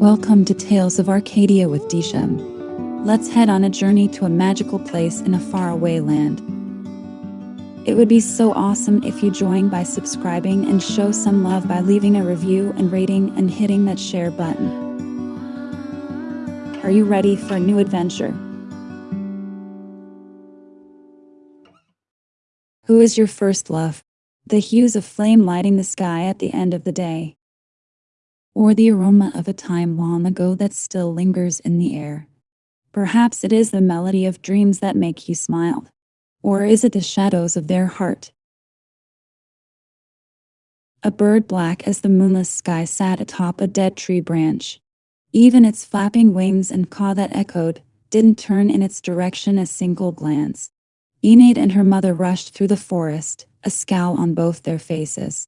Welcome to Tales of Arcadia with Disham. Let's head on a journey to a magical place in a faraway land. It would be so awesome if you join by subscribing and show some love by leaving a review and rating and hitting that share button. Are you ready for a new adventure? Who is your first love? The hues of flame lighting the sky at the end of the day or the aroma of a time long ago that still lingers in the air. Perhaps it is the melody of dreams that make you smile. Or is it the shadows of their heart? A bird black as the moonless sky sat atop a dead tree branch. Even its flapping wings and caw that echoed didn't turn in its direction a single glance. Enid and her mother rushed through the forest, a scowl on both their faces.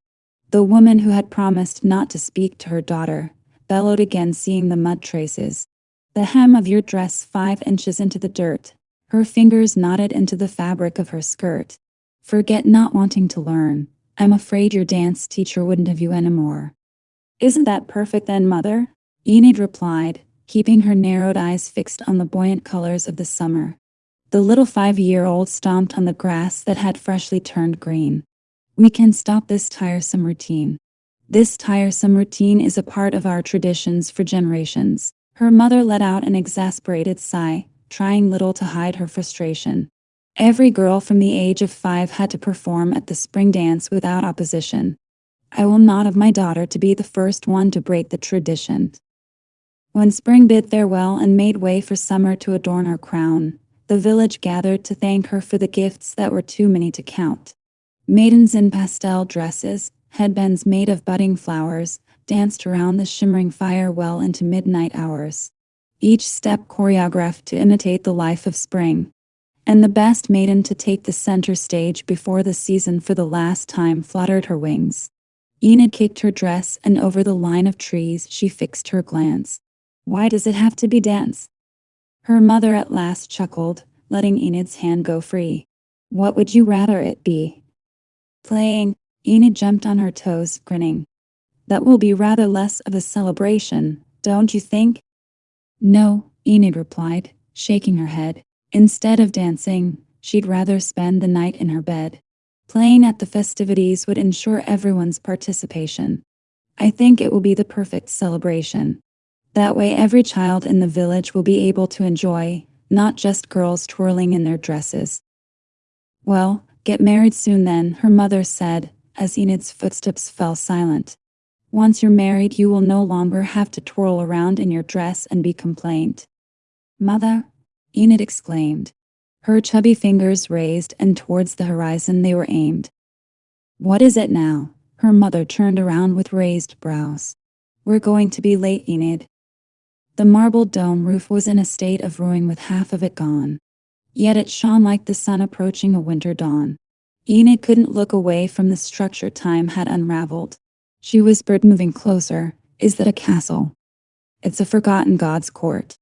The woman who had promised not to speak to her daughter bellowed again, seeing the mud traces. The hem of your dress five inches into the dirt. Her fingers knotted into the fabric of her skirt. Forget not wanting to learn. I'm afraid your dance teacher wouldn't have you anymore. Isn't that perfect then, mother? Enid replied, keeping her narrowed eyes fixed on the buoyant colors of the summer. The little five-year-old stomped on the grass that had freshly turned green. We can stop this tiresome routine. This tiresome routine is a part of our traditions for generations. Her mother let out an exasperated sigh, trying little to hide her frustration. Every girl from the age of five had to perform at the spring dance without opposition. I will not have my daughter to be the first one to break the tradition. When spring bid farewell and made way for summer to adorn her crown, the village gathered to thank her for the gifts that were too many to count. Maidens in pastel dresses, headbands made of budding flowers, danced around the shimmering fire well into midnight hours. Each step choreographed to imitate the life of spring. And the best maiden to take the center stage before the season for the last time fluttered her wings. Enid kicked her dress and over the line of trees she fixed her glance. Why does it have to be dance? Her mother at last chuckled, letting Enid's hand go free. What would you rather it be? Playing, Enid jumped on her toes, grinning. That will be rather less of a celebration, don't you think? No, Enid replied, shaking her head. Instead of dancing, she'd rather spend the night in her bed. Playing at the festivities would ensure everyone's participation. I think it will be the perfect celebration. That way every child in the village will be able to enjoy, not just girls twirling in their dresses. Well, Get married soon then, her mother said, as Enid's footsteps fell silent. Once you're married, you will no longer have to twirl around in your dress and be complained. Mother? Enid exclaimed. Her chubby fingers raised and towards the horizon they were aimed. What is it now? Her mother turned around with raised brows. We're going to be late, Enid. The marble dome roof was in a state of ruin with half of it gone. Yet it shone like the sun approaching a winter dawn. Enid couldn't look away from the structure time had unraveled. She whispered, moving closer, Is that a castle? It's a forgotten god's court.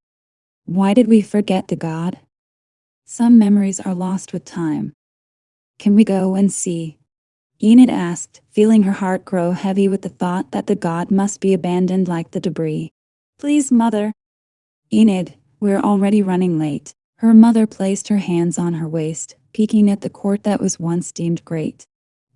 Why did we forget the god? Some memories are lost with time. Can we go and see? Enid asked, feeling her heart grow heavy with the thought that the god must be abandoned like the debris. Please, mother. Enid, we're already running late. Her mother placed her hands on her waist, peeking at the court that was once deemed great.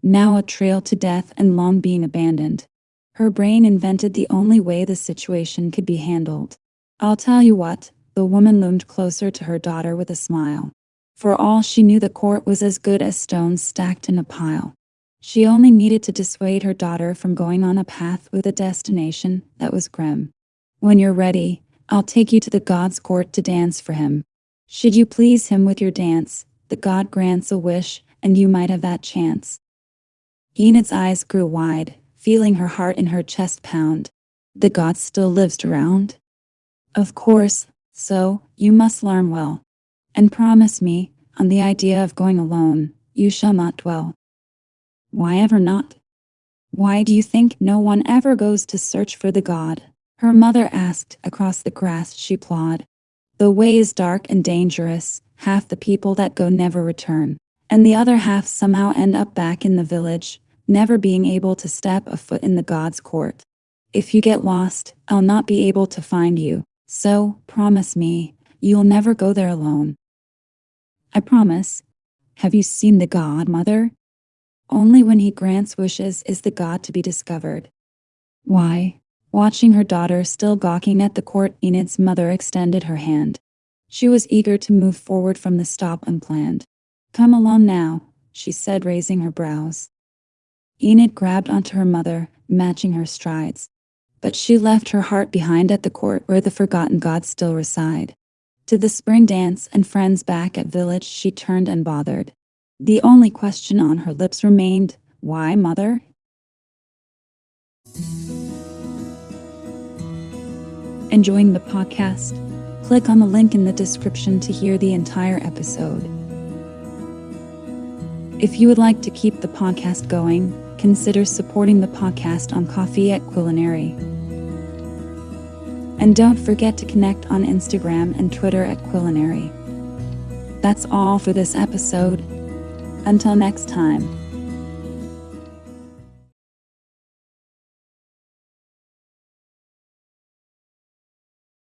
Now a trail to death and long being abandoned. Her brain invented the only way the situation could be handled. I'll tell you what, the woman loomed closer to her daughter with a smile. For all she knew the court was as good as stones stacked in a pile. She only needed to dissuade her daughter from going on a path with a destination that was grim. When you're ready, I'll take you to the god's court to dance for him. Should you please him with your dance, the god grants a wish, and you might have that chance. Enid's eyes grew wide, feeling her heart in her chest pound. The god still lives around? Of course, so, you must learn well. And promise me, on the idea of going alone, you shall not dwell. Why ever not? Why do you think no one ever goes to search for the god? Her mother asked across the grass she plod. The way is dark and dangerous, half the people that go never return, and the other half somehow end up back in the village, never being able to step a foot in the God's court. If you get lost, I'll not be able to find you, so promise me, you'll never go there alone. I promise. Have you seen the God, Mother? Only when he grants wishes is the God to be discovered. Why? Watching her daughter still gawking at the court, Enid's mother extended her hand. She was eager to move forward from the stop unplanned. Come along now, she said, raising her brows. Enid grabbed onto her mother, matching her strides. But she left her heart behind at the court where the forgotten gods still reside. To the spring dance and friends back at village she turned unbothered. The only question on her lips remained, Why, mother? Enjoying the podcast? Click on the link in the description to hear the entire episode. If you would like to keep the podcast going, consider supporting the podcast on Ko-fi at Culinary. And don't forget to connect on Instagram and Twitter at Culinary. That's all for this episode. Until next time.